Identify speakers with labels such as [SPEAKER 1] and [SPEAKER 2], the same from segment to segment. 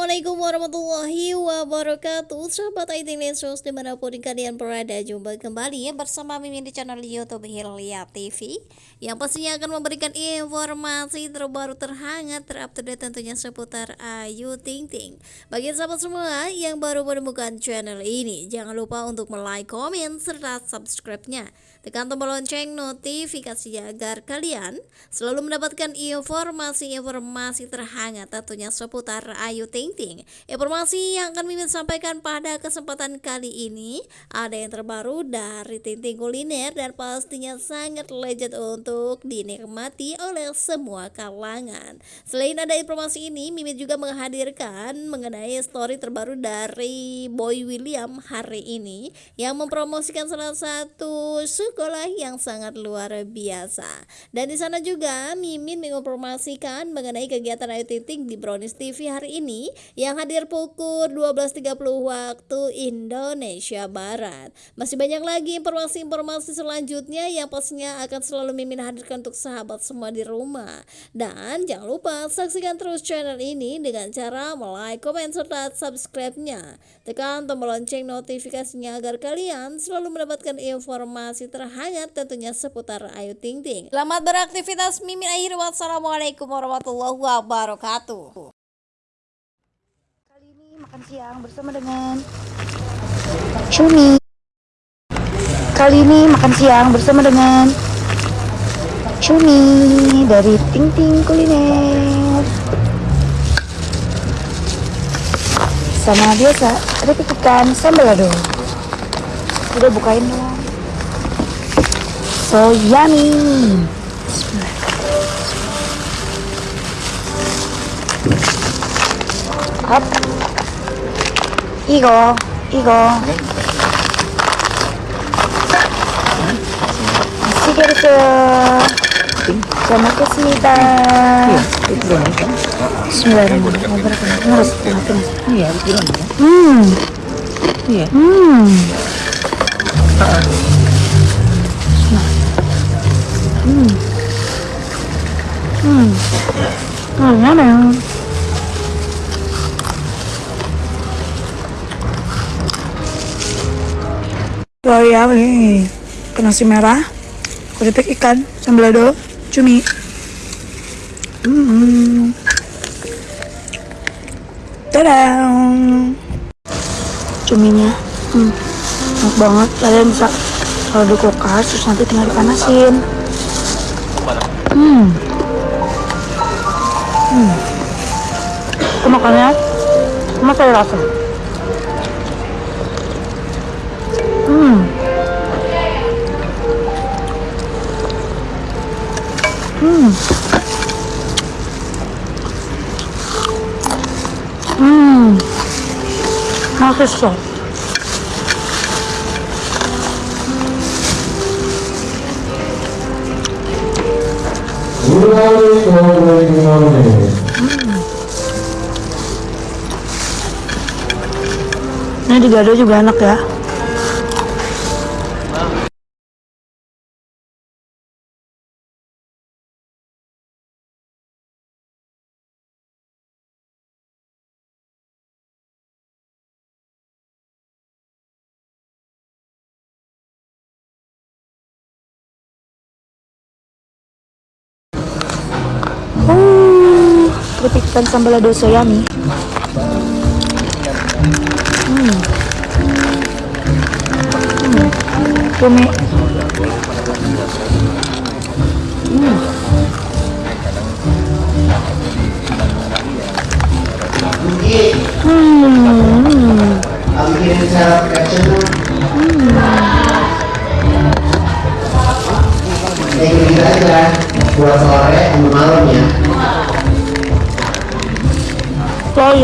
[SPEAKER 1] Assalamualaikum warahmatullahi wabarakatuh. Sahabat IT Lesus di mana pun kalian berada Jumpa kembali bersama Mimin di channel Youtube Hilya TV Yang pastinya akan memberikan informasi terbaru terhangat Terupdate tentunya seputar Ayu Ting Ting. Bagi sahabat semua yang baru menemukan channel ini Jangan lupa untuk like, komen, serta subscribe-nya. Tekan tombol lonceng notifikasinya agar kalian selalu mendapatkan informasi-informasi terhangat tentunya seputar Ayu Ting Ting. Informasi yang akan Mimin sampaikan pada kesempatan kali ini ada yang terbaru dari Ting Ting Kuliner dan pastinya sangat legend untuk dinikmati oleh semua kalangan. Selain ada informasi ini, Mimin juga menghadirkan mengenai story terbaru dari Boy William hari ini yang mempromosikan salah satu sekolah yang sangat luar biasa. Dan di sana juga Mimin menginformasikan mengenai kegiatan Ayu Ting Ting di Brownies TV hari ini yang hadir pukul 12.30 waktu Indonesia Barat. Masih banyak lagi informasi-informasi selanjutnya yang pastinya akan selalu Mimin hadirkan untuk sahabat semua di rumah. Dan jangan lupa saksikan terus channel ini dengan cara like, komen, serta subscribe-nya. Tekan tombol lonceng notifikasinya agar kalian selalu mendapatkan informasi terhangat tentunya seputar Ayu Ting Ting. Selamat beraktivitas Mimin akhir. Wassalamualaikum warahmatullahi wabarakatuh
[SPEAKER 2] makan siang bersama dengan Cumi. Kali ini makan siang bersama dengan Cumi dari Ting Ting Kuliner. Sama biasa, ada ikan sambal lado. Udah bukain dong. So yummy. Hop. 이거 이거 맛있게 드세요 잘 먹겠습니다 음. 음. 음. 음. 음. 음. Ya ini ke nasi merah, keripik ikan, sambal lado, cumi. Hmm. Tadang. Cuminya, hmm, enak banget. Kalian bisa kalau di kulkas terus nanti tinggal dipanasin. Hmm. Hmm. Itu makannya, masih rasa. Hmm. Hmm. 맛있어. Ini digado juga enak ya. Ikan sambal soyami hmm. hmm. cumi hmm. Hmm.
[SPEAKER 3] Kayak aja buat sore malam ya.
[SPEAKER 2] So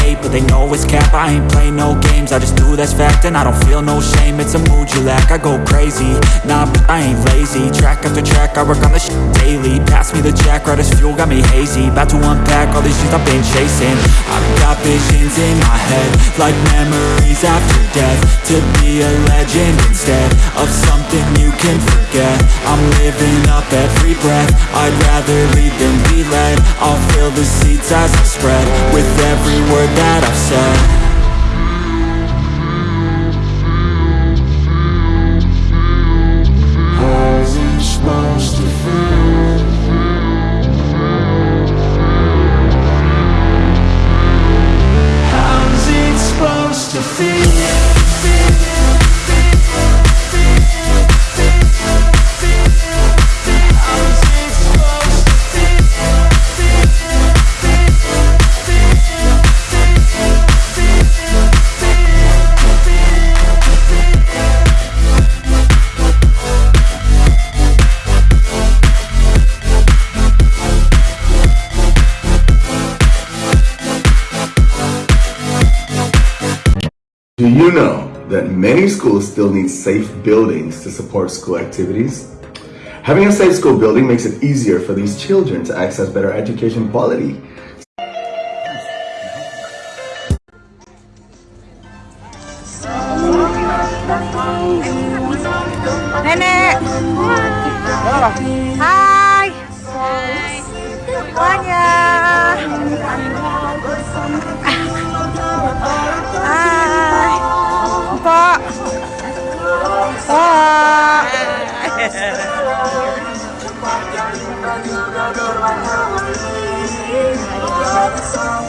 [SPEAKER 4] hate But they know it's cap, I ain't play no games I just do that's fact and I don't feel no shame. It's a mood you lack, I go crazy. Nah, but I ain't lazy. Track after track, I work on this shit daily. Pass me the jack, right as fuel, got me hazy. About to unpack all these things I've been chasing. I've got visions in my head Like memories after death. To be a legend Of something you can forget. I'm living up every breath. I'd rather lead than be led. I'll fill the seats as I spread With every word that I've said
[SPEAKER 5] many schools still need safe buildings to support school activities? Having a safe school building makes it easier for these children to access better education quality.
[SPEAKER 6] love song.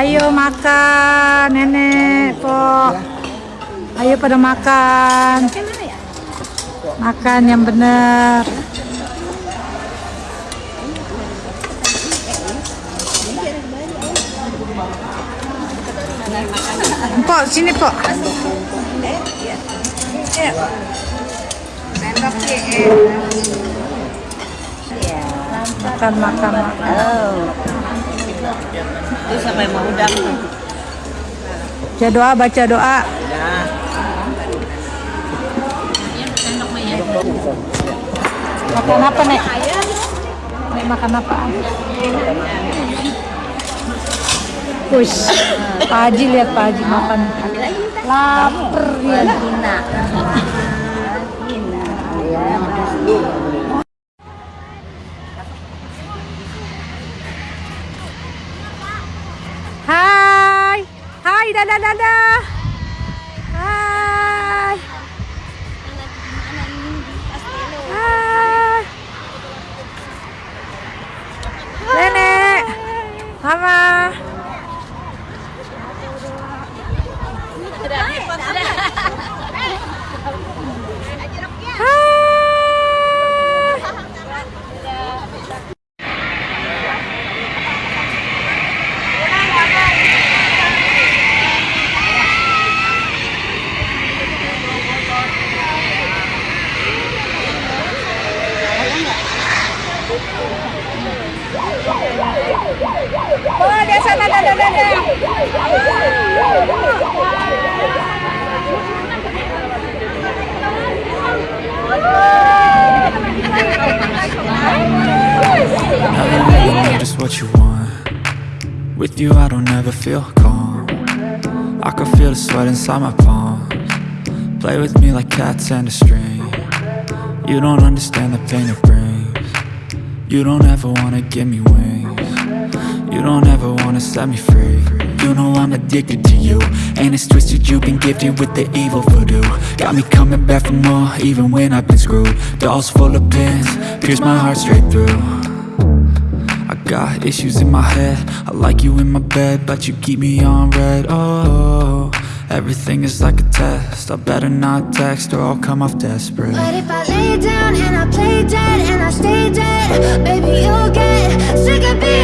[SPEAKER 6] Ayo makan, nenek, kok. Ayo pada makan. Makan yang benar. Pok, sini, Pok. Makan, makan, makan.
[SPEAKER 7] Itu sampai mau udang.
[SPEAKER 6] Baca doa, baca doa. Makan apa, Nek? Nek makan apa? Push. Pak Haji lihat Pak Haji makan. Laper ya. Hai. Dadah dadah. Hai. Hai. Nenek. Mama.
[SPEAKER 4] You I don't ever feel calm. I can feel the sweat inside my palms. Play with me like cats and a string. You don't understand the pain it brings. You don't ever wanna give me wings. You don't ever wanna set me free. You know I'm addicted to you And it's twisted, you've been gifted with the evil voodoo. Got me coming back for more, even when I've been screwed. Dolls full of pins, pierce my heart straight through Got issues in my head. I like you in my bed But you keep me on red. Oh, everything is like a test. I better not text Or I'll come off desperate.
[SPEAKER 8] But if I lay down and I play dead And I stay dead Baby, you'll get sick of being